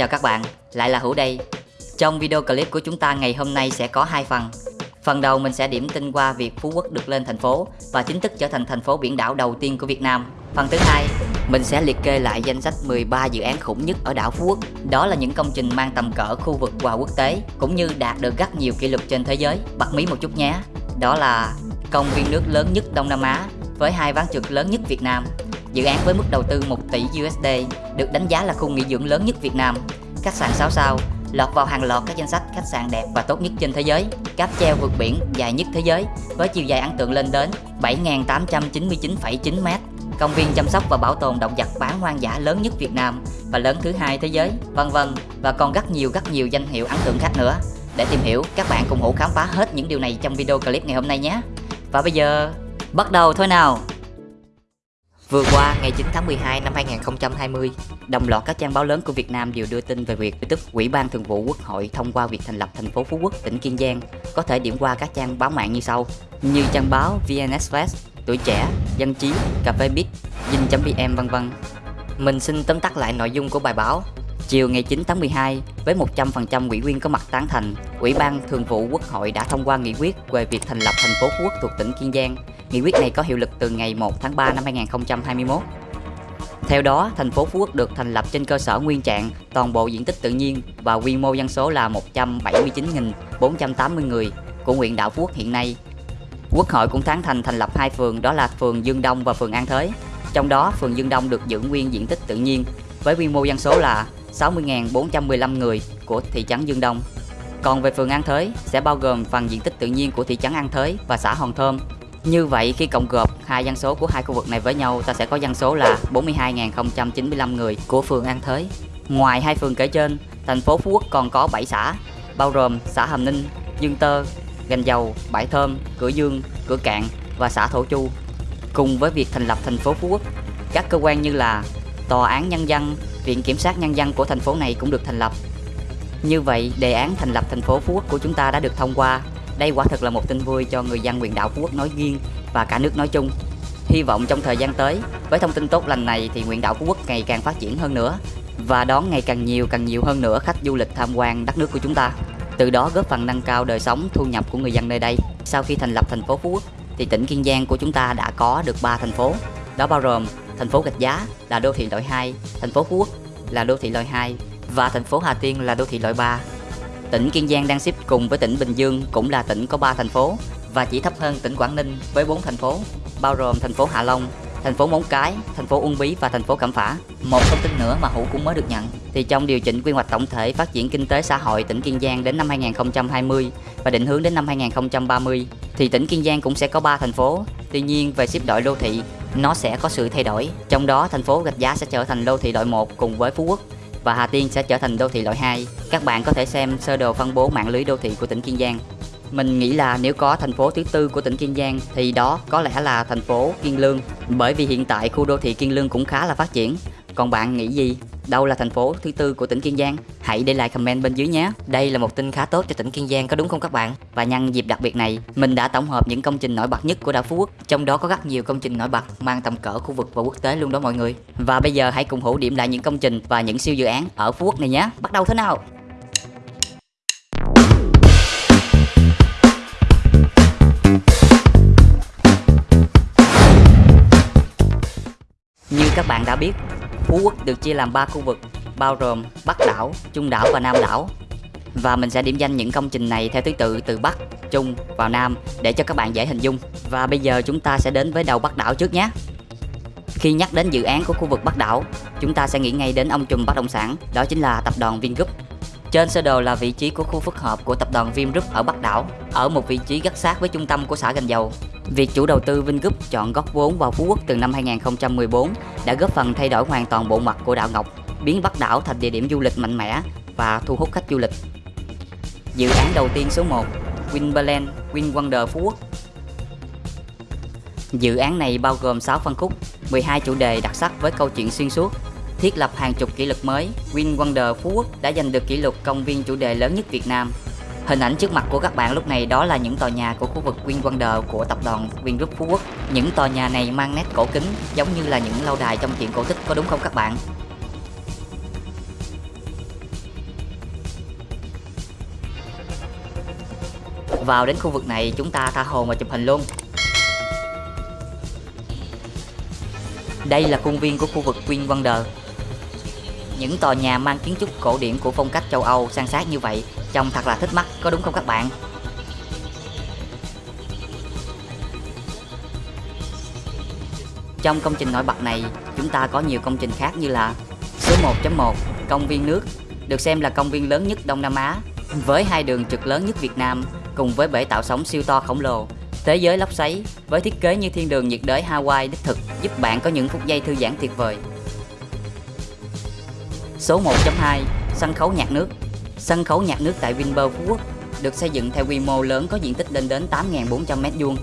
Chào các bạn, lại là Hữu đây. Trong video clip của chúng ta ngày hôm nay sẽ có hai phần. Phần đầu mình sẽ điểm tin qua việc Phú Quốc được lên thành phố và chính thức trở thành thành phố biển đảo đầu tiên của Việt Nam. Phần thứ hai, mình sẽ liệt kê lại danh sách 13 dự án khủng nhất ở đảo Phú Quốc. Đó là những công trình mang tầm cỡ khu vực và quốc tế, cũng như đạt được rất nhiều kỷ lục trên thế giới. bật mí một chút nhé. Đó là công viên nước lớn nhất Đông Nam Á với hai ván trượt lớn nhất Việt Nam. Dự án với mức đầu tư 1 tỷ USD được đánh giá là khu nghỉ dưỡng lớn nhất Việt Nam. Khách sạn 6 sao lọt vào hàng loạt các danh sách khách sạn đẹp và tốt nhất trên thế giới. Cáp treo vượt biển dài nhất thế giới với chiều dài ấn tượng lên đến 7.899,9 m. Công viên chăm sóc và bảo tồn động vật bán hoang dã lớn nhất Việt Nam và lớn thứ hai thế giới, vân vân và còn rất nhiều rất nhiều danh hiệu ấn tượng khác nữa. Để tìm hiểu, các bạn cùng hữu khám phá hết những điều này trong video clip ngày hôm nay nhé. Và bây giờ, bắt đầu thôi nào! Vừa qua, ngày 9 tháng 12 năm 2020, đồng loạt các trang báo lớn của Việt Nam đều đưa tin về việc tức Ủy ban Thường vụ Quốc hội thông qua việc thành lập thành phố Phú Quốc, tỉnh Kiên Giang. Có thể điểm qua các trang báo mạng như sau, như trang báo VN Express, Tuổi Trẻ, Dân Trí, Cà phê Bít, Dinh.vn vân vân. Mình xin tóm tắt lại nội dung của bài báo. Chiều ngày 9 tháng 12, với 100% ủy viên có mặt tán thành, Ủy ban Thường vụ Quốc hội đã thông qua nghị quyết về việc thành lập thành phố Phú Quốc thuộc tỉnh Kiên Giang. Nghị quyết này có hiệu lực từ ngày 1 tháng 3 năm 2021. Theo đó, thành phố Phú Quốc được thành lập trên cơ sở nguyên trạng, toàn bộ diện tích tự nhiên và quy mô dân số là 179.480 người của huyện đảo Phú Quốc hiện nay. Quốc hội cũng tán thành thành lập hai phường đó là phường Dương Đông và phường An Thới. Trong đó, phường Dương Đông được giữ nguyên diện tích tự nhiên với quy mô dân số là 60.415 người của thị trấn Dương Đông. Còn về phường An Thới sẽ bao gồm phần diện tích tự nhiên của thị trấn An Thới và xã Hòn Thơm. Như vậy khi cộng gộp hai dân số của hai khu vực này với nhau ta sẽ có dân số là 42.095 người của phường An Thới. Ngoài hai phường kể trên, thành phố Phú Quốc còn có 7 xã, bao gồm xã Hàm Ninh, Dương Tơ, Gành Dầu, Bãi Thơm, Cửa Dương, Cửa Cạn và xã Thổ Chu. Cùng với việc thành lập thành phố Phú Quốc, các cơ quan như là Tòa án Nhân dân, Viện Kiểm sát Nhân dân của thành phố này cũng được thành lập. Như vậy, đề án thành lập thành phố Phú Quốc của chúng ta đã được thông qua. Đây quả thực là một tin vui cho người dân huyện đảo Phú Quốc nói riêng và cả nước nói chung. Hy vọng trong thời gian tới, với thông tin tốt lành này thì huyện đảo Phú Quốc ngày càng phát triển hơn nữa và đón ngày càng nhiều càng nhiều hơn nữa khách du lịch tham quan đất nước của chúng ta. Từ đó góp phần nâng cao đời sống thu nhập của người dân nơi đây. Sau khi thành lập thành phố Phú Quốc thì tỉnh Kiên Giang của chúng ta đã có được 3 thành phố. Đó bao gồm thành phố Gạch Giá là đô thị loại 2, thành phố Phú Quốc là đô thị loại 2 và thành phố Hà Tiên là đô thị loại 3. Tỉnh Kiên Giang đang xếp cùng với tỉnh Bình Dương cũng là tỉnh có 3 thành phố và chỉ thấp hơn tỉnh Quảng Ninh với 4 thành phố, bao gồm thành phố Hạ Long, thành phố Móng Cái, thành phố Uông Bí và thành phố Cẩm Phả. Một thông tin nữa mà Hữu cũng mới được nhận thì trong điều chỉnh quy hoạch tổng thể phát triển kinh tế xã hội tỉnh Kiên Giang đến năm 2020 và định hướng đến năm 2030 thì tỉnh Kiên Giang cũng sẽ có 3 thành phố. Tuy nhiên về xếp đội đô thị nó sẽ có sự thay đổi. Trong đó thành phố Gạch Giá sẽ trở thành đô thị loại 1 cùng với Phú Quốc và Hà Tiên sẽ trở thành đô thị loại 2. Các bạn có thể xem sơ đồ phân bố mạng lưới đô thị của tỉnh Kiên Giang. Mình nghĩ là nếu có thành phố thứ tư của tỉnh Kiên Giang thì đó có lẽ là thành phố Kiên Lương bởi vì hiện tại khu đô thị Kiên Lương cũng khá là phát triển. Còn bạn nghĩ gì? Đâu là thành phố thứ tư của tỉnh Kiên Giang? Hãy để lại comment bên dưới nhé. Đây là một tin khá tốt cho tỉnh Kiên Giang có đúng không các bạn? Và nhân dịp đặc biệt này, mình đã tổng hợp những công trình nổi bật nhất của đảo Phú Quốc. Trong đó có rất nhiều công trình nổi bật mang tầm cỡ khu vực và quốc tế luôn đó mọi người. Và bây giờ hãy cùng hữu điểm lại những công trình và những siêu dự án ở Phú Quốc này nhé. Bắt đầu thế nào? Như các bạn đã biết, Phú Quốc được chia làm 3 khu vực, bao gồm Bắc đảo, Trung đảo và Nam đảo. Và mình sẽ điểm danh những công trình này theo thứ tự từ Bắc, Trung vào Nam để cho các bạn dễ hình dung. Và bây giờ chúng ta sẽ đến với đầu Bắc đảo trước nhé. Khi nhắc đến dự án của khu vực Bắc đảo, chúng ta sẽ nghĩ ngay đến ông trùm bất động sản, đó chính là tập đoàn Vingroup. Trên sơ đồ là vị trí của khu phức hợp của tập đoàn Vingroup ở Bắc đảo, ở một vị trí rất sát với trung tâm của xã Gành Dầu. Việc chủ đầu tư Vingroup chọn góp vốn vào Phú Quốc từ năm 2014 đã góp phần thay đổi hoàn toàn bộ mặt của đảo Ngọc, biến Bắc đảo thành địa điểm du lịch mạnh mẽ và thu hút khách du lịch. Dự án đầu tiên số 1, Winberland Win Wonder Phú Quốc. Dự án này bao gồm 6 phân khúc, 12 chủ đề đặc sắc với câu chuyện xuyên suốt, thiết lập hàng chục kỷ lục mới. Win Wonder Phú Quốc đã giành được kỷ lục công viên chủ đề lớn nhất Việt Nam Hình ảnh trước mặt của các bạn lúc này đó là những tòa nhà của khu vực Queen Wonder của tập đoàn Green Group Phú Quốc. Những tòa nhà này mang nét cổ kính, giống như là những lâu đài trong truyện cổ tích, có đúng không các bạn? Vào đến khu vực này, chúng ta tha hồ mà chụp hình luôn. Đây là khuôn viên của khu vực Queen Wonder. Những tòa nhà mang kiến trúc cổ điển của phong cách châu Âu sang sát như vậy Trông thật là thích mắt, có đúng không các bạn? Trong công trình nổi bật này, chúng ta có nhiều công trình khác như là Số 1.1 Công viên nước Được xem là công viên lớn nhất Đông Nam Á Với hai đường trượt lớn nhất Việt Nam Cùng với bể tạo sóng siêu to khổng lồ Thế giới lốc xoáy Với thiết kế như thiên đường nhiệt đới Hawaii đích thực Giúp bạn có những phút giây thư giãn tuyệt vời Số 1.2 Sân khấu nhạc nước Sân khấu nhạc nước tại Vinpearl Phú Quốc được xây dựng theo quy mô lớn có diện tích lên đến 8.400m2.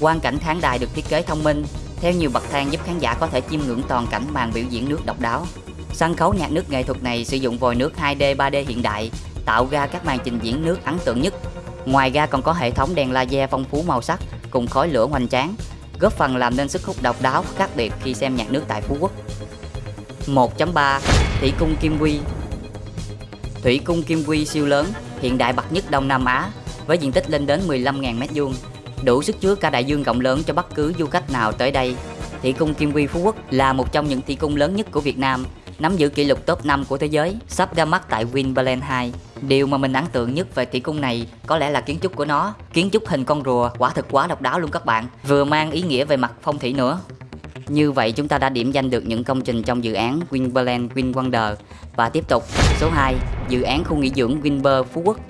Quan cảnh khán đài được thiết kế thông minh, theo nhiều bậc thang giúp khán giả có thể chiêm ngưỡng toàn cảnh màn biểu diễn nước độc đáo. Sân khấu nhạc nước nghệ thuật này sử dụng vòi nước 2D 3D hiện đại, tạo ra các màn trình diễn nước ấn tượng nhất. Ngoài ra còn có hệ thống đèn laser phong phú màu sắc cùng khói lửa hoành tráng, góp phần làm nên sức hút độc đáo khác biệt khi xem nhạc nước tại Phú Quốc. 1.3 Thủy cung Kim Quy Thủy cung Kim Quy siêu lớn, hiện đại bậc nhất Đông Nam Á với diện tích lên đến 15.000 m2, đủ sức chứa cả đại dương rộng lớn cho bất cứ du khách nào tới đây. Thủy cung Kim Quy Phú Quốc là một trong những thủy cung lớn nhất của Việt Nam, nắm giữ kỷ lục top 5 của thế giới, sắp ra mắt tại Winpearl 2. Điều mà mình ấn tượng nhất về thủy cung này có lẽ là kiến trúc của nó. Kiến trúc hình con rùa quả thực quá độc đáo luôn các bạn, vừa mang ý nghĩa về mặt phong thủy nữa. Như vậy chúng ta đã điểm danh được những công trình trong dự án Winberland Win Wonder và tiếp tục số 2 dự án khu nghỉ dưỡng Winber Phú Quốc.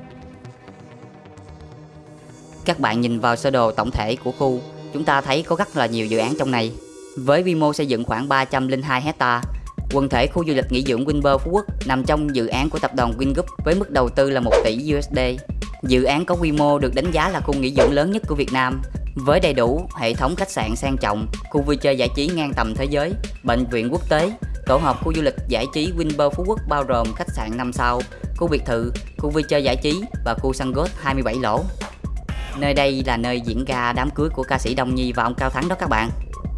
Các bạn nhìn vào sơ đồ tổng thể của khu, chúng ta thấy có rất là nhiều dự án trong này. Với quy mô xây dựng khoảng 302 hecta, quần thể khu du lịch nghỉ dưỡng Winber Phú Quốc nằm trong dự án của tập đoàn Wingroup với mức đầu tư là 1 tỷ USD. Dự án có quy mô được đánh giá là khu nghỉ dưỡng lớn nhất của Việt Nam với đầy đủ hệ thống khách sạn sang trọng, khu vui chơi giải trí ngang tầm thế giới, bệnh viện quốc tế, tổ hợp khu du lịch giải trí Winpearl Phú Quốc bao gồm khách sạn 5 sao, khu biệt thự, khu vui chơi giải trí và khu sân golf 27 lỗ. Nơi đây là nơi diễn ra đám cưới của ca sĩ Đông Nhi và ông Cao Thắng đó các bạn.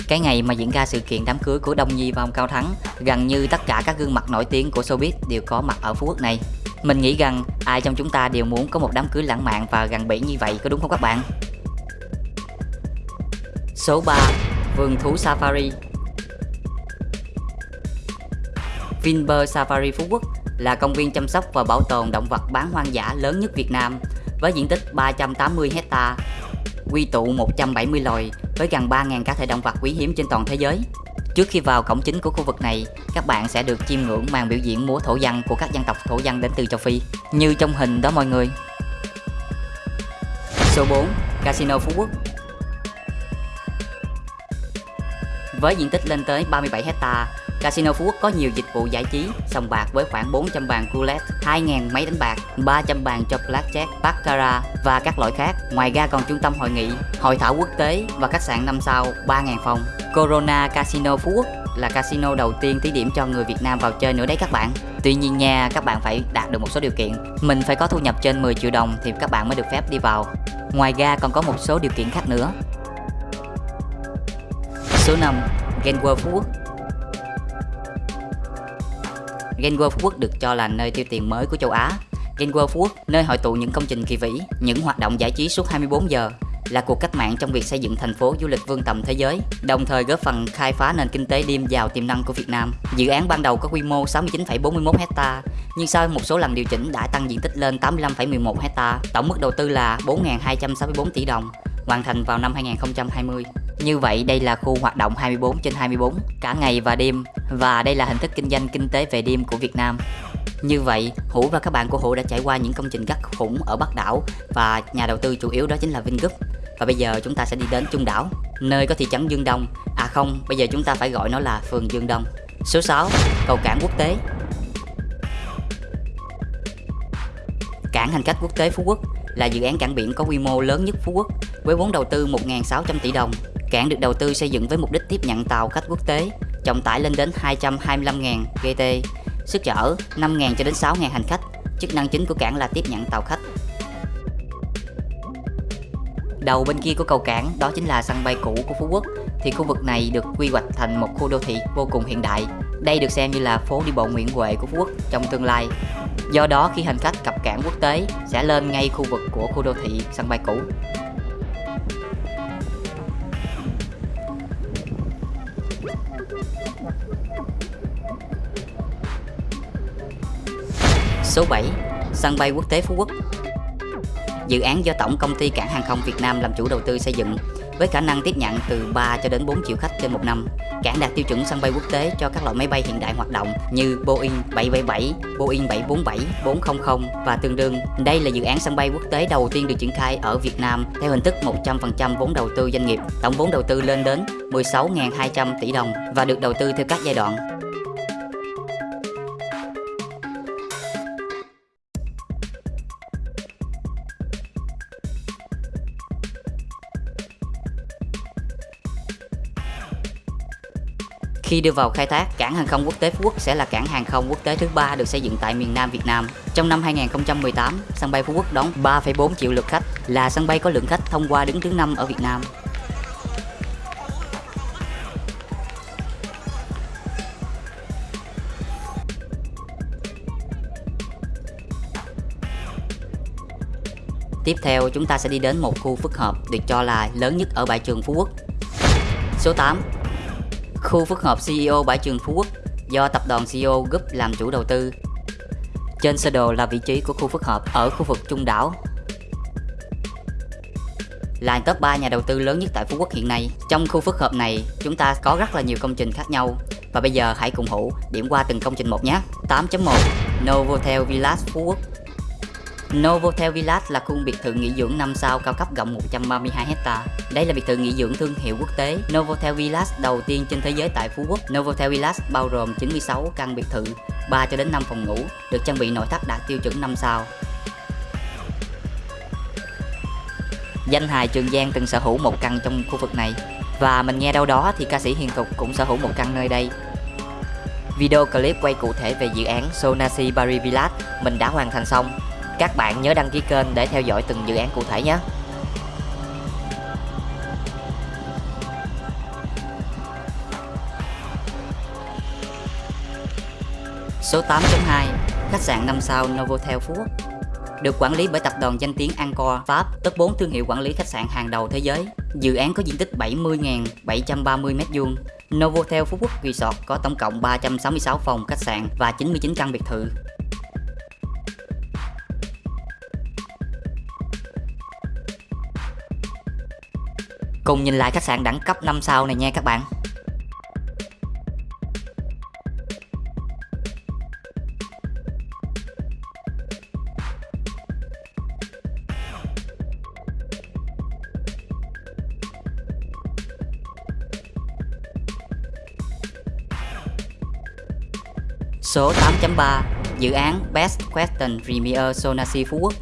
Cái ngày mà diễn ra sự kiện đám cưới của Đông Nhi và ông Cao Thắng, gần như tất cả các gương mặt nổi tiếng của showbiz đều có mặt ở Phú Quốc này. Mình nghĩ rằng ai trong chúng ta đều muốn có một đám cưới lãng mạn và gần bỉ như vậy có đúng không các bạn? Số 3 Vườn thú Safari Vinpearl Safari Phú Quốc là công viên chăm sóc và bảo tồn động vật bán hoang dã lớn nhất Việt Nam với diện tích 380 hecta, quy tụ 170 loài với gần 3.000 cá thể động vật quý hiếm trên toàn thế giới. Trước khi vào cổng chính của khu vực này, các bạn sẽ được chiêm ngưỡng màn biểu diễn múa thổ dân của các dân tộc thổ dân đến từ châu Phi, như trong hình đó mọi người. Số 4 Casino Phú Quốc Với diện tích lên tới 37 hecta, Casino Phú Quốc có nhiều dịch vụ giải trí, sòng bạc với khoảng 400 bàn roulette, 2.000 máy đánh bạc, 300 bàn cho blackjack, baccarat và các loại khác. Ngoài ra còn trung tâm hội nghị, hội thảo quốc tế và khách sạn 5 sao 3.000 phòng. Corona Casino Phú Quốc là casino đầu tiên thí điểm cho người Việt Nam vào chơi nữa đấy các bạn. Tuy nhiên nha, các bạn phải đạt được một số điều kiện. Mình phải có thu nhập trên 10 triệu đồng thì các bạn mới được phép đi vào. Ngoài ra còn có một số điều kiện khác nữa. Số 5 Genwa Phú Quốc Genwa Phú Quốc được cho là nơi tiêu tiền mới của châu Á Genwa Phú Quốc, nơi hội tụ những công trình kỳ vĩ, những hoạt động giải trí suốt 24 giờ là cuộc cách mạng trong việc xây dựng thành phố du lịch vương tầm thế giới, đồng thời góp phần khai phá nền kinh tế đêm giàu tiềm năng của Việt Nam. Dự án ban đầu có quy mô 69,41 hecta, nhưng sau một số lần điều chỉnh đã tăng diện tích lên 85,11 hecta, tổng mức đầu tư là 4.264 tỷ đồng, hoàn thành vào năm 2020. Như vậy đây là khu hoạt động 24 trên 24 cả ngày và đêm và đây là hình thức kinh doanh kinh tế về đêm của Việt Nam. Như vậy, Hữu và các bạn của Hữu đã trải qua những công trình gắt khủng ở Bắc đảo và nhà đầu tư chủ yếu đó chính là Vingroup. Và bây giờ chúng ta sẽ đi đến Trung đảo, nơi có thị trấn Dương Đông. À không, bây giờ chúng ta phải gọi nó là phường Dương Đông. Số 6, cầu cảng quốc tế. Cảng hành khách quốc tế Phú Quốc là dự án cảng biển có quy mô lớn nhất Phú Quốc với vốn đầu tư 1.600 tỷ đồng Cảng được đầu tư xây dựng với mục đích tiếp nhận tàu khách quốc tế, trọng tải lên đến 225.000 GT, sức chở 5.000 cho đến 6.000 hành khách. Chức năng chính của cảng là tiếp nhận tàu khách. Đầu bên kia của cầu cảng đó chính là sân bay cũ của Phú Quốc thì khu vực này được quy hoạch thành một khu đô thị vô cùng hiện đại Đây được xem như là phố đi bộ Nguyễn Huệ của Phú Quốc trong tương lai. Do đó khi hành khách cập cảng quốc tế sẽ lên ngay khu vực của khu đô thị sân bay cũ. Số 7. Sân bay quốc tế Phú Quốc Dự án do Tổng Công ty Cảng Hàng không Việt Nam làm chủ đầu tư xây dựng với khả năng tiếp nhận từ 3 cho đến 4 triệu khách trên một năm. Cảng đạt tiêu chuẩn sân bay quốc tế cho các loại máy bay hiện đại hoạt động như Boeing 777, Boeing 747, 400 và tương đương. Đây là dự án sân bay quốc tế đầu tiên được triển khai ở Việt Nam theo hình thức 100% vốn đầu tư doanh nghiệp. Tổng vốn đầu tư lên đến 16.200 tỷ đồng và được đầu tư theo các giai đoạn. Khi đưa vào khai thác, cảng hàng không quốc tế Phú Quốc sẽ là cảng hàng không quốc tế thứ ba được xây dựng tại miền Nam Việt Nam. Trong năm 2018, sân bay Phú Quốc đón 3,4 triệu lượt khách, là sân bay có lượng khách thông qua đứng thứ năm ở Việt Nam. Tiếp theo chúng ta sẽ đi đến một khu phức hợp được cho là lớn nhất ở bãi trường Phú Quốc. Số 8 Khu phức hợp CEO bãi trường Phú Quốc do tập đoàn CEO Group làm chủ đầu tư. Trên sơ đồ là vị trí của khu phức hợp ở khu vực Trung đảo. Là top 3 nhà đầu tư lớn nhất tại Phú Quốc hiện nay. Trong khu phức hợp này, chúng ta có rất là nhiều công trình khác nhau. Và bây giờ hãy cùng Hữu điểm qua từng công trình một nhé. 8.1 Novotel Villas Phú Quốc Novotel Village là khu biệt thự nghỉ dưỡng 5 sao cao cấp rộng 132 hecta. Đây là biệt thự nghỉ dưỡng thương hiệu quốc tế Novotel Village đầu tiên trên thế giới tại Phú Quốc. Novotel Village bao gồm 96 căn biệt thự, 3 cho đến 5 phòng ngủ, được trang bị nội thất đạt tiêu chuẩn 5 sao. Danh hài Trường Giang từng sở hữu một căn trong khu vực này và mình nghe đâu đó thì ca sĩ Hiền Thục cũng sở hữu một căn nơi đây. Video clip quay cụ thể về dự án Sonasi Paris Village mình đã hoàn thành xong các bạn nhớ đăng ký kênh để theo dõi từng dự án cụ thể nhé. Số 8.2 Khách sạn 5 sao Novotel Phú Quốc được quản lý bởi tập đoàn danh tiếng Angkor Pháp, top 4 thương hiệu quản lý khách sạn hàng đầu thế giới. Dự án có diện tích 70.730 m2. Novotel Phú Quốc Resort có tổng cộng 366 phòng khách sạn và 99 căn biệt thự. Cùng nhìn lại khách sạn đẳng cấp 5 sao này nha các bạn. Số 8.3 Dự án Best Western Premier Sonasi Phú Quốc.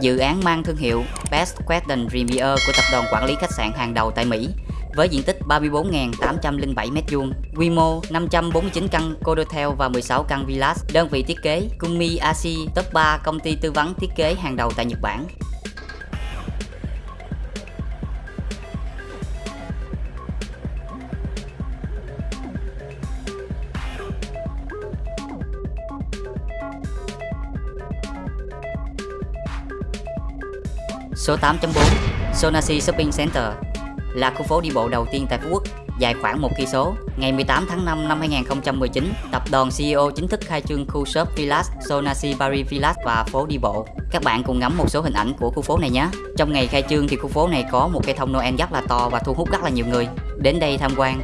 Dự án mang thương hiệu Best Western Premier của tập đoàn quản lý khách sạn hàng đầu tại Mỹ với diện tích 34.807 m2, quy mô 549 căn Codotel và 16 căn villas, đơn vị thiết kế Kumi Asi, top 3 công ty tư vấn thiết kế hàng đầu tại Nhật Bản. Số 8.4 Sonasi Shopping Center là khu phố đi bộ đầu tiên tại Phú Quốc, dài khoảng 1 cây số. Ngày 18 tháng 5 năm 2019, tập đoàn CEO chính thức khai trương khu shop Village, Sonasi Paris Village và phố đi bộ. Các bạn cùng ngắm một số hình ảnh của khu phố này nhé. Trong ngày khai trương thì khu phố này có một cây thông Noel rất là to và thu hút rất là nhiều người đến đây tham quan.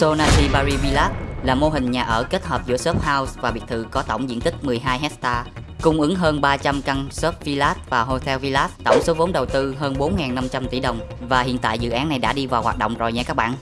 Sonati Bari Village là mô hình nhà ở kết hợp giữa shop house và biệt thự có tổng diện tích 12 hecta, cung ứng hơn 300 căn shop village và hotel village, tổng số vốn đầu tư hơn 4.500 tỷ đồng và hiện tại dự án này đã đi vào hoạt động rồi nha các bạn.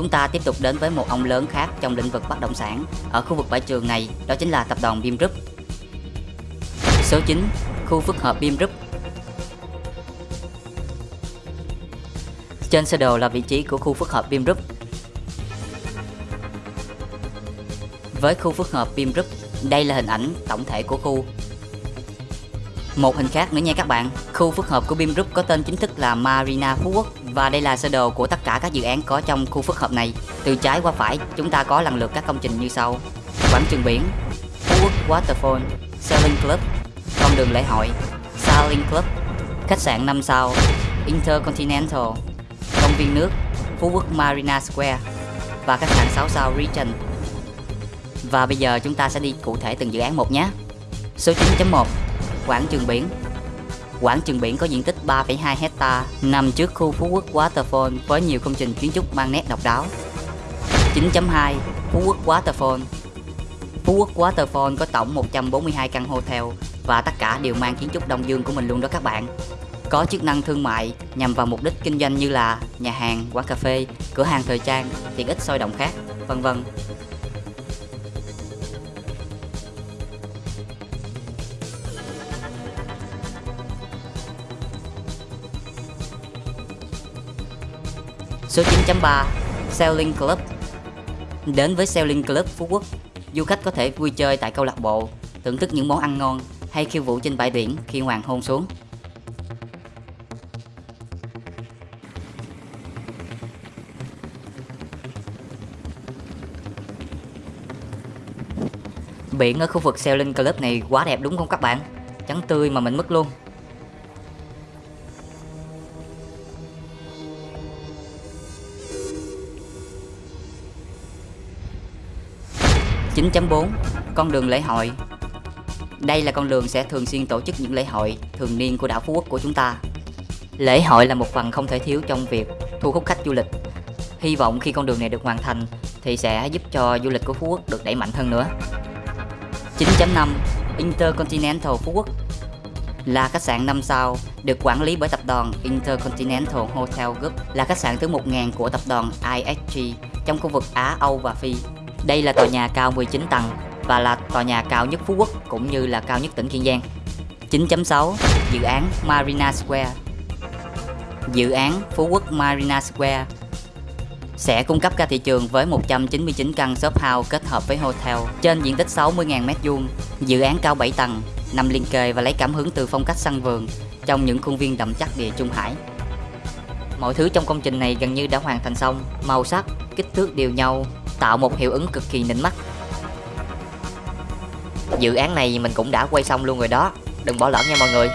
Chúng ta tiếp tục đến với một ông lớn khác trong lĩnh vực bất động sản ở khu vực bãi trường này, đó chính là tập đoàn Bim Group. Số 9, khu phức hợp Bim Group. Trên sơ đồ là vị trí của khu phức hợp Bim Group. Với khu phức hợp Bim Group, đây là hình ảnh tổng thể của khu một hình khác nữa nha các bạn Khu phức hợp của Bim Group có tên chính thức là Marina Phú Quốc và đây là sơ đồ của tất cả các dự án có trong khu phức hợp này. Từ trái qua phải, chúng ta có lần lượt các công trình như sau. Quảng trường biển Phú Quốc Waterfall, Sailing Club, Con đường lễ hội, Sailing Club, Khách sạn 5 sao, Intercontinental, Công viên nước, Phú Quốc Marina Square Và khách sạn 6 sao Regent. Và bây giờ chúng ta sẽ đi cụ thể từng dự án một nhé. Số 9.1 Quảng trường biển. Quảng trường biển có diện tích 3,2 hecta nằm trước khu Phú Quốc Waterfall với nhiều công trình kiến trúc mang nét độc đáo. 9.2 Phú Quốc Waterfall Phú Quốc Waterfall có tổng 142 căn hotel và tất cả đều mang kiến trúc Đông Dương của mình luôn đó các bạn. Có chức năng thương mại nhằm vào mục đích kinh doanh như là nhà hàng, quán cà phê, cửa hàng thời trang, tiện ích sôi động khác, vân vân. 3.3 Sailing Club Đến với Sailing Club Phú Quốc, du khách có thể vui chơi tại câu lạc bộ, thưởng thức những món ăn ngon hay khiêu vũ trên bãi biển khi hoàng hôn xuống. Biển ở khu vực Sailing Club này quá đẹp đúng không các bạn? Trắng tươi mà mình mất luôn. 9.4 Con đường lễ hội. Đây là con đường sẽ thường xuyên tổ chức những lễ hội thường niên của đảo Phú Quốc của chúng ta. Lễ hội là một phần không thể thiếu trong việc thu hút khách du lịch. Hy vọng khi con đường này được hoàn thành thì sẽ giúp cho du lịch của Phú Quốc được đẩy mạnh hơn nữa. 9.5 Intercontinental Phú Quốc là khách sạn 5 sao được quản lý bởi tập đoàn Intercontinental Hotel Group là khách sạn thứ 1000 của tập đoàn IHG trong khu vực Á, Âu và Phi đây là tòa nhà cao 19 tầng và là tòa nhà cao nhất Phú Quốc cũng như là cao nhất tỉnh Kiên Giang. 9.6 Dự án Marina Square Dự án Phú Quốc Marina Square sẽ cung cấp ra thị trường với 199 căn shop house kết hợp với hotel trên diện tích 60.000 m2. Dự án cao 7 tầng, nằm liên kề và lấy cảm hứng từ phong cách sân vườn trong những khuôn viên đậm chắc địa Trung Hải. Mọi thứ trong công trình này gần như đã hoàn thành xong, màu sắc, kích thước đều nhau tạo một hiệu ứng cực kỳ nịnh mắt. Dự án này mình cũng đã quay xong luôn rồi đó. Đừng bỏ lỡ nha mọi người.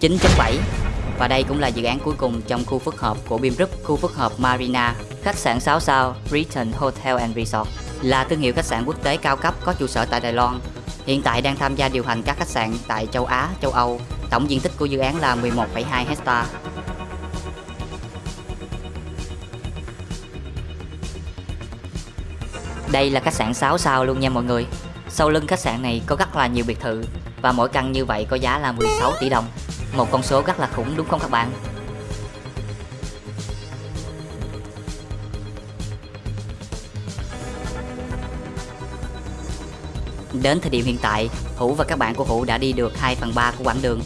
chín bảy. Và đây cũng là dự án cuối cùng trong khu phức hợp của Bim Group, khu phức hợp Marina, khách sạn 6 sao Return Hotel and Resort. Là thương hiệu khách sạn quốc tế cao cấp có trụ sở tại Đài Loan. Hiện tại đang tham gia điều hành các khách sạn tại châu Á, châu Âu. Tổng diện tích của dự án là 11,2 hecta. Đây là khách sạn 6 sao luôn nha mọi người. Sau lưng khách sạn này có rất là nhiều biệt thự và mỗi căn như vậy có giá là 16 tỷ đồng. Một con số rất là khủng đúng không các bạn? Đến thời điểm hiện tại, Hữu và các bạn của Hữu đã đi được 2 phần 3 của quãng đường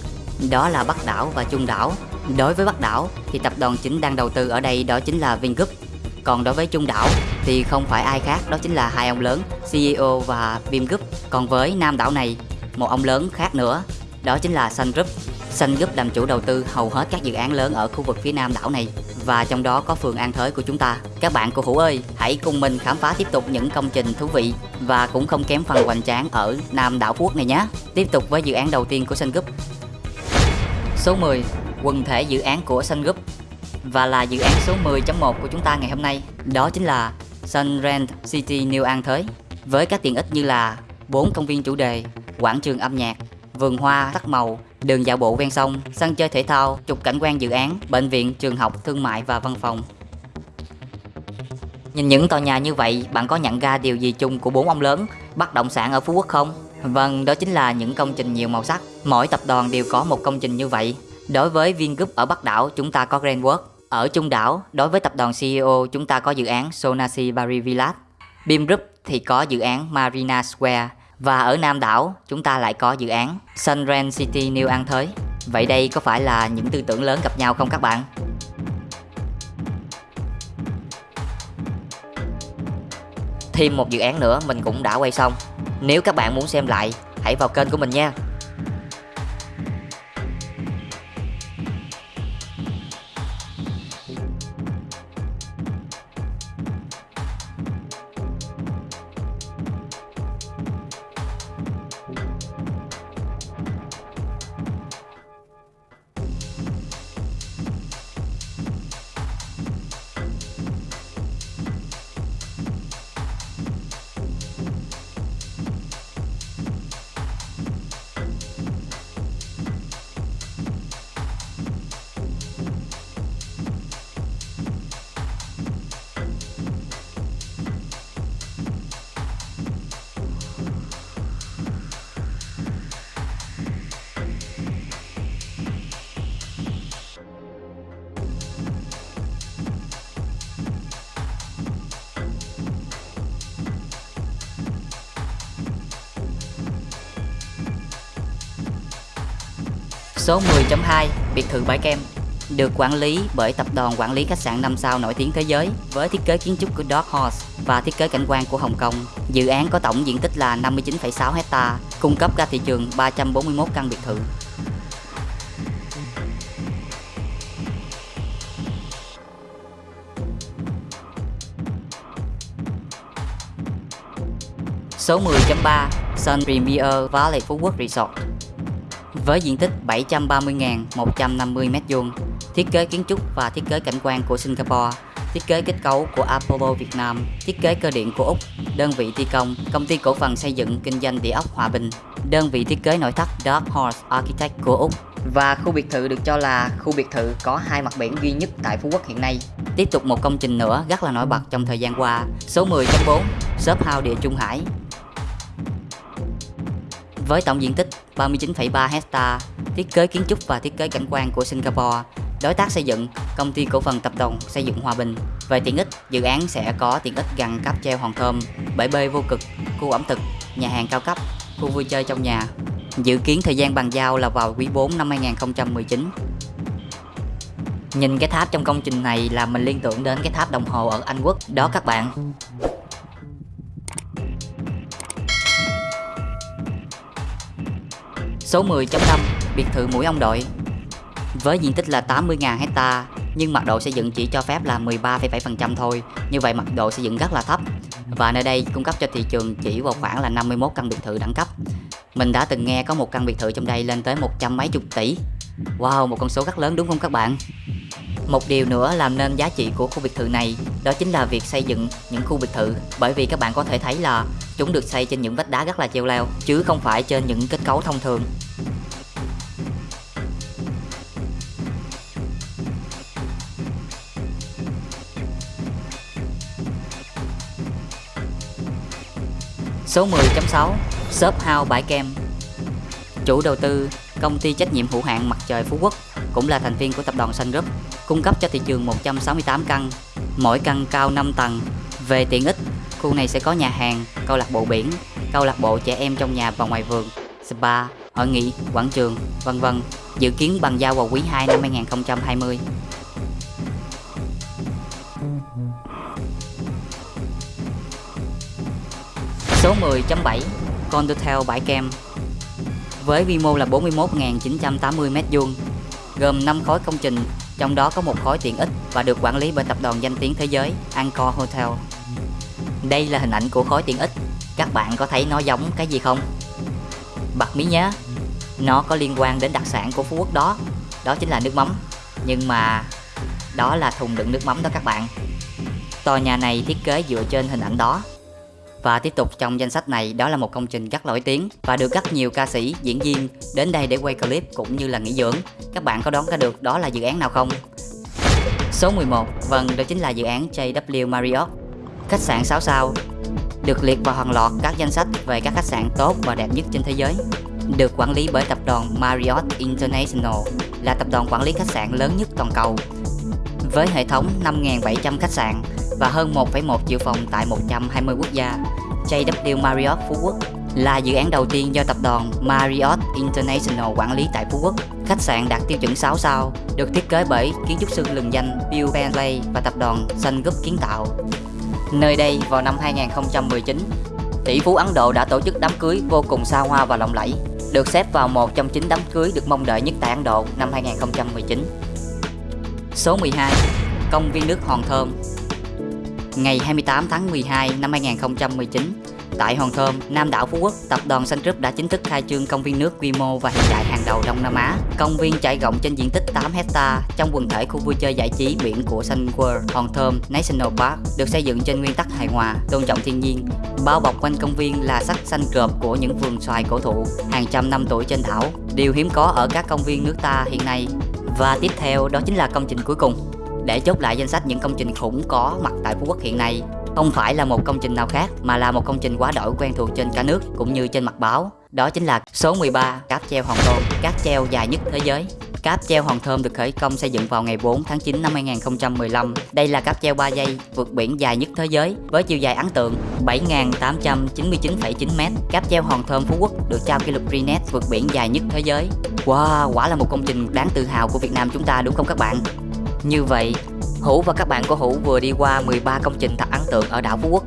đó là Bắc đảo và Trung đảo. Đối với Bắc đảo thì tập đoàn chính đang đầu tư ở đây đó chính là Vingroup. Còn đối với Trung đảo thì không phải ai khác đó chính là hai ông lớn CEO và Vingroup. Còn với Nam đảo này, một ông lớn khác nữa đó chính là Sun Group. Sun Group làm chủ đầu tư hầu hết các dự án lớn ở khu vực phía nam đảo này và trong đó có phường An Thới của chúng ta. Các bạn của Hữu ơi, hãy cùng mình khám phá tiếp tục những công trình thú vị và cũng không kém phần hoành tráng ở Nam đảo Phú Quốc này nhé. Tiếp tục với dự án đầu tiên của Sun Group Số 10 Quần thể dự án của Sun Group Và là dự án số 10.1 của chúng ta ngày hôm nay Đó chính là Sun Rent City New An Thới Với các tiện ích như là 4 công viên chủ đề, quảng trường âm nhạc, vườn hoa sắc màu, đường dạo bộ ven sông, sân chơi thể thao, trục cảnh quan dự án, bệnh viện, trường học, thương mại và văn phòng. Nhìn những tòa nhà như vậy, bạn có nhận ra điều gì chung của bốn ông lớn bất động sản ở Phú Quốc không? Vâng, đó chính là những công trình nhiều màu sắc. Mỗi tập đoàn đều có một công trình như vậy. Đối với Vingroup ở Bắc đảo, chúng ta có Grandworld. Ở Trung đảo, đối với tập đoàn CEO, chúng ta có dự án Sonasi Bari Village. Beam Group thì có dự án Marina Square. Và ở Nam đảo, chúng ta lại có dự án Sunren City New An Thới. Vậy đây có phải là những tư tưởng lớn gặp nhau không các bạn? Thêm một dự án nữa mình cũng đã quay xong nếu các bạn muốn xem lại Hãy vào kênh của mình nha. Số 10.2 Biệt thự Bãi Kem được quản lý bởi tập đoàn quản lý khách sạn 5 sao nổi tiếng thế giới với thiết kế kiến trúc của Dark Horse và thiết kế cảnh quan của Hồng Kông. Dự án có tổng diện tích là 59,6 hecta, cung cấp ra thị trường 341 căn biệt thự. Số 10.3 Sun Premier Valley Phú Quốc Resort với diện tích 730.150m2, thiết kế kiến trúc và thiết kế cảnh quan của Singapore, thiết kế kết cấu của Apollo Việt Nam, thiết kế cơ điện của Úc, đơn vị thi công, công ty cổ phần xây dựng kinh doanh địa ốc Hòa Bình, đơn vị thiết kế nội thất Dark Horse Architect của Úc. Và khu biệt thự được cho là khu biệt thự có hai mặt biển duy nhất tại Phú Quốc hiện nay. Tiếp tục một công trình nữa rất là nổi bật trong thời gian qua, số 10.4, Shop House Địa Trung Hải, với tổng diện tích 39,3 hecta, thiết kế kiến trúc và thiết kế cảnh quan của Singapore, đối tác xây dựng, công ty cổ phần tập đoàn xây dựng Hòa Bình. Về tiện ích, dự án sẽ có tiện ích gần cáp treo Hòn Thơm, bãi bơi vô cực, khu ẩm thực, nhà hàng cao cấp, khu vui chơi trong nhà. Dự kiến thời gian bàn giao là vào quý 4 năm 2019. Nhìn cái tháp trong công trình này là mình liên tưởng đến cái tháp đồng hồ ở Anh Quốc đó các bạn. Số 10.5 Biệt thự mũi ông đội. Với diện tích là 80.000 hecta nhưng mật độ xây dựng chỉ cho phép là 13,7% thôi. Như vậy mật độ xây dựng rất là thấp. Và nơi đây cung cấp cho thị trường chỉ vào khoảng là 51 căn biệt thự đẳng cấp. Mình đã từng nghe có một căn biệt thự trong đây lên tới một trăm mấy chục tỷ. Wow, một con số rất lớn đúng không các bạn? Một điều nữa làm nên giá trị của khu biệt thự này đó chính là việc xây dựng những khu biệt thự. Bởi vì các bạn có thể thấy là chúng được xây trên những vách đá rất là treo leo chứ không phải trên những kết cấu thông thường. Số 10.6 Shop House Bãi Kem Chủ đầu tư Công ty trách nhiệm hữu hạn Mặt trời Phú Quốc cũng là thành viên của tập đoàn Sun Group cung cấp cho thị trường 168 căn, mỗi căn cao 5 tầng. Về tiện ích, khu này sẽ có nhà hàng, câu lạc bộ biển, câu lạc bộ trẻ em trong nhà và ngoài vườn, spa, hội nghị, quảng trường, vân vân. Dự kiến bàn giao vào quý 2 năm 2020. Số 10.7 Condotel Bãi Kem Với quy mô là 41.980 m2 Gồm 5 khối công trình trong đó có một khối tiện ích và được quản lý bởi tập đoàn danh tiếng thế giới Angkor Hotel. Đây là hình ảnh của khối tiện ích. Các bạn có thấy nó giống cái gì không? Bật mí nhé, nó có liên quan đến đặc sản của Phú Quốc đó, đó chính là nước mắm. Nhưng mà đó là thùng đựng nước mắm đó các bạn. Tòa nhà này thiết kế dựa trên hình ảnh đó và tiếp tục trong danh sách này đó là một công trình rất nổi tiếng và được rất nhiều ca sĩ, diễn viên đến đây để quay clip cũng như là nghỉ dưỡng. Các bạn có đoán ra được đó là dự án nào không? Số 11, vâng đó chính là dự án JW Marriott. Khách sạn 6 sao được liệt vào hàng loạt các danh sách về các khách sạn tốt và đẹp nhất trên thế giới. Được quản lý bởi tập đoàn Marriott International là tập đoàn quản lý khách sạn lớn nhất toàn cầu với hệ thống 5.700 khách sạn và hơn 1,1 triệu phòng tại 120 quốc gia. JW Marriott Phú Quốc là dự án đầu tiên do tập đoàn Marriott International quản lý tại Phú Quốc. Khách sạn đạt tiêu chuẩn 6 sao, được thiết kế bởi kiến trúc sư lừng danh Bill Bentley và tập đoàn Sun Group kiến tạo. Nơi đây vào năm 2019, tỷ phú Ấn Độ đã tổ chức đám cưới vô cùng xa hoa và lộng lẫy, được xếp vào một trong chín đám cưới được mong đợi nhất tại Ấn Độ năm 2019. Số 12 Công viên nước Hòn Thơm Ngày 28 tháng 12 năm 2019 Tại Hòn Thơm, Nam đảo Phú Quốc, tập đoàn Sun Group đã chính thức khai trương công viên nước quy mô và hiện đại hàng đầu Đông Nam Á. Công viên trải rộng trên diện tích 8 hecta trong quần thể khu vui chơi giải trí biển của Sun World Hòn Thơm National Park, được xây dựng trên nguyên tắc hài hòa, tôn trọng thiên nhiên. Bao bọc quanh công viên là sắc xanh cợp của những vườn xoài cổ thụ hàng trăm năm tuổi trên đảo, điều hiếm có ở các công viên nước ta hiện nay. Và tiếp theo đó chính là công trình cuối cùng. Để chốt lại danh sách những công trình khủng có mặt tại Phú Quốc hiện nay, không phải là một công trình nào khác mà là một công trình quá đổi quen thuộc trên cả nước cũng như trên mặt báo. Đó chính là số 13 cáp treo Hòn tôn cáp treo dài nhất thế giới. Cáp treo Hòn Thơm được khởi công xây dựng vào ngày 4 tháng 9 năm 2015. Đây là cáp treo 3 giây vượt biển dài nhất thế giới với chiều dài ấn tượng 7.899,9 m. Cáp treo Hòn Thơm Phú Quốc được trao kỷ lục Guinness vượt biển dài nhất thế giới. Wow, quả là một công trình đáng tự hào của Việt Nam chúng ta đúng không các bạn? Như vậy, Hữu và các bạn của Hữu vừa đi qua 13 công trình thật ấn tượng ở đảo Phú Quốc.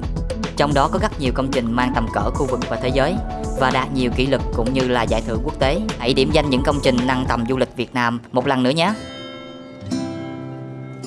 Trong đó có rất nhiều công trình mang tầm cỡ khu vực và thế giới và đạt nhiều kỷ lục cũng như là giải thưởng quốc tế. Hãy điểm danh những công trình nâng tầm du lịch Việt Nam một lần nữa nhé.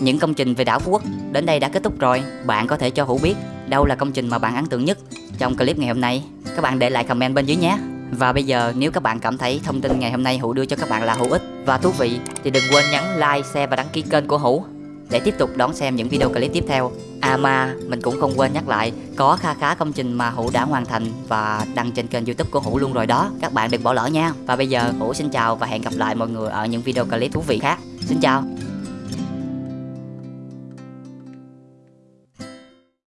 Những công trình về đảo Phú Quốc đến đây đã kết thúc rồi. Bạn có thể cho Hữu biết đâu là công trình mà bạn ấn tượng nhất trong clip ngày hôm nay. Các bạn để lại comment bên dưới nhé. Và bây giờ nếu các bạn cảm thấy thông tin ngày hôm nay Hữu đưa cho các bạn là hữu ích và thú vị thì đừng quên nhấn like, share và đăng ký kênh của Hữu để tiếp tục đón xem những video clip tiếp theo. À mà, mình cũng không quên nhắc lại, có kha khá công trình mà Hữu đã hoàn thành và đăng trên kênh youtube của Hữu luôn rồi đó. Các bạn đừng bỏ lỡ nha. Và bây giờ Hữu xin chào và hẹn gặp lại mọi người ở những video clip thú vị khác. Xin chào.